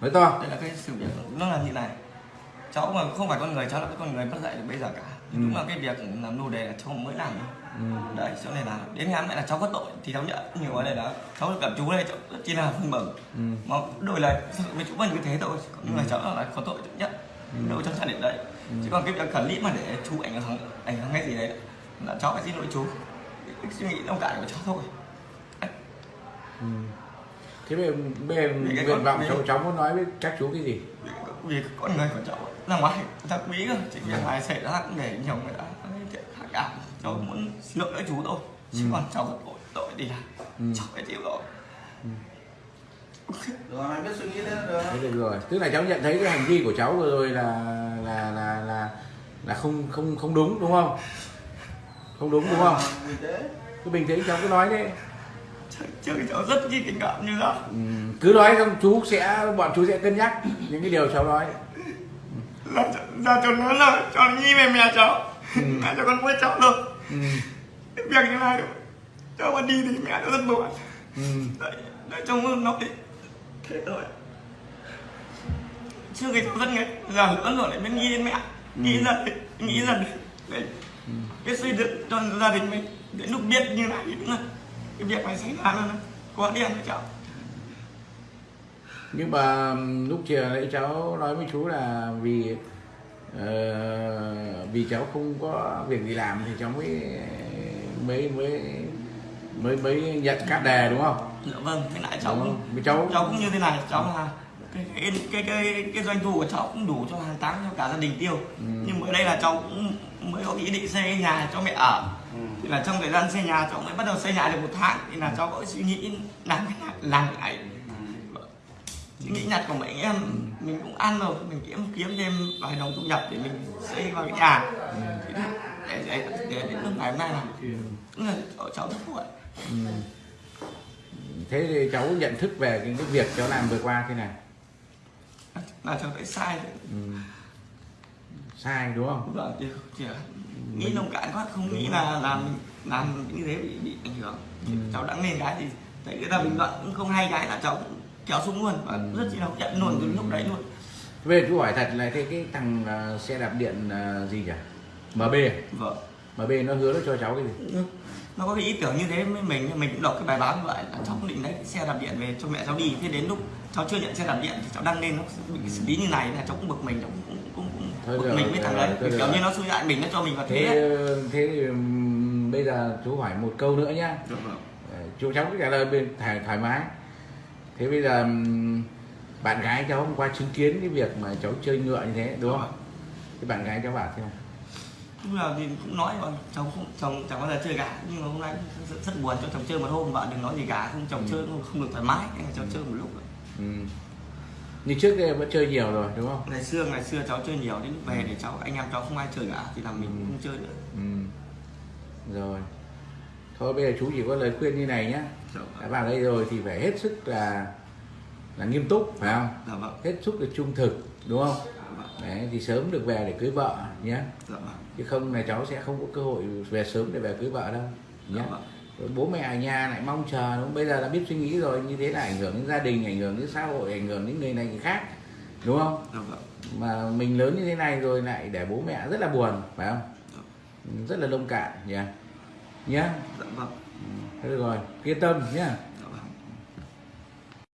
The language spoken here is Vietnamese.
nói to đây là cái sự việc nó là như này. Cháu mà không phải con người cháu là cái con người mất dạy được bây giờ cả. Ừ. đúng là cái việc làm nô đề là cháu mới làm thôi ừ. đấy cho nên là đến ngày mẹ là cháu có tội thì cháu nhận nhiều ở đây đó. Cháu gặp chú đây cháu rất chỉ là vui mừng. Ừ. mà đổi lời với chú mình như thế thôi. Nhưng mà cháu là có tội nhất đâu cháu nhận định đấy. Chứ còn cái việc clip mà để chú ảnh hưởng ảnh hưởng cái gì đấy. Là cháu phải xin lỗi chú. Cái, suy nghĩ thông cảm của cháu thôi. Ừ. thế Vì cái nguyện vọng cháu cháu muốn nói với các chú cái gì? Vì, con người của cháu ra ngoài người ta quý cơ. Chỉ việc này xảy ra cũng để nhiều người ta chuyện khác cả cháu muốn xin lỗi với chú thôi. Chứ còn cháu có tội tội thì là Ừ. cháu phải chịu rồi. Rồi mày biết suy nghĩ thế được thế được rồi. Tức là cháu nhận thấy cái hành vi của cháu vừa rồi là là là là là không không không đúng đúng không? Không đúng đúng không? Cứ bình tĩnh cháu cứ nói Trời, chơi cháu rất chi tình cảm như đó ừ, cứ nói xong chú sẽ bọn chú sẽ cân nhắc những cái điều cháu nói. Là ra cho nó là cho nó nghĩ về mẹ cháu. Mẹ cho con quên cháu rồi ừ, cái việc như này rồi cháu mà đi thì mẹ nó rất buồn. Ừ, đấy đấy cháu muốn nói thế thôi. Trước khi cháu rất nghe giờ lớn rồi lại nghĩ đến mẹ. Nghĩ dần nghĩ dần đấy. Đấy cái xây dựng cho gia đình mình đến lúc biết như này thì đúng là cái việc này xảy ra là quá đen với cháu. Nhưng mà lúc chiều nãy cháu nói với chú là vì ờ, vì cháu không có việc gì làm thì cháu mới mới mới mới mới nhận các đề đúng không? Dạ vâng thế lại cháu cũng cháu cháu cũng như thế này cháu là cái cái cái cái, cái doanh thu của cháu cũng đủ cho hàng tháng cho cả gia đình tiêu. Nhưng mới đây là cháu cũng mới có ý định xây cái nhà cho mẹ ở. Thì là trong thời gian xây nhà cháu mới bắt đầu xây nhà được một tháng. Thì là cháu có suy nghĩ làm cái làm cái này. Suy nghĩ nhặt của mấy em mình cũng ăn rồi mình kiếm kiếm thêm vài đồng thu nhập để mình xây vào cái nhà. Thì để, để, để đến lúc ngày hôm nay là cũng là cháu rất ừ. thế thì cháu nhận thức về cái, cái việc cháu làm vừa qua thế này là cháu thấy sai rồi. ừ. sai đúng không? Vâng thì là nghĩ nông cạn quá không nghĩ là làm làm như thế bị bị ảnh hưởng. Ừ. cháu đăng lên cái thì thấy người ta bình luận cũng không hay cái là cháu cũng kéo xuống luôn và rất chi là nhận luôn từ lúc đấy luôn. Về chú hỏi thật là cái cái thằng ờ, xe đạp điện ờ, gì nhỉ? MB vâng. MB nó hứa nó cho cháu cái gì nó có cái ý tưởng như thế với mình mình cũng đọc cái bài báo như vậy. Là cháu cũng định lấy cái xe đạp điện về cho mẹ cháu đi. Thế đến lúc cháu chưa nhận xe đạp điện thì cháu đăng lên nó bị xử lý như này. Là cháu cũng bực mình cháu cũng cũng cũng, cũng bực được mình rồi, với thằng đấy. kiểu rồi. như nó xui hại mình nó cho mình vào thế thế thế thì bây giờ chú hỏi một câu nữa nhá. Chú cháu cứ trả lời bên thoải, thoải mái. Thế bây giờ bạn gái cháu hôm qua chứng kiến cái việc mà cháu chơi ngựa như thế đúng không? Cái bạn gái cháu bảo thế không lúc nào thì cũng nói mà chồng không chồng chẳng bao giờ chơi gà. Nhưng mà hôm nay rất, rất buồn cho chồng chơi một hôm vợ đừng nói gì cả không chồng chơi không, không được thoải mái nên là cháu chơi một lúc. Rồi. ừ. như trước đây vẫn chơi nhiều rồi đúng không? Ngày xưa ngày xưa cháu chơi nhiều đến lúc về để cháu anh em cháu không ai chơi cả thì là mình Ừ. không chơi nữa. Ừ. rồi. Thôi bây giờ chú chỉ có lời khuyên như này nhá. Dạ đã vâng vào đây rồi thì phải hết sức là là nghiêm túc phải không? Dạ vâng. Hết sức là trung thực đúng không đấy thì sớm được về để cưới vợ nhé dạ vâng. Chứ không là cháu sẽ không có cơ hội về sớm để về cưới vợ đâu nhé dạ vâng. Rồi bố mẹ ở nhà lại mong chờ đúng không? bây giờ đã biết suy nghĩ rồi như thế là ảnh hưởng đến gia đình ảnh hưởng đến xã hội ảnh hưởng đến người này người khác đúng không? Dạ vâng. Mà mình lớn như thế này rồi lại để bố mẹ rất là buồn phải không? Dạ. rất là lông cạn nhé nhé dạ vâng. Thế được rồi yên tâm nhé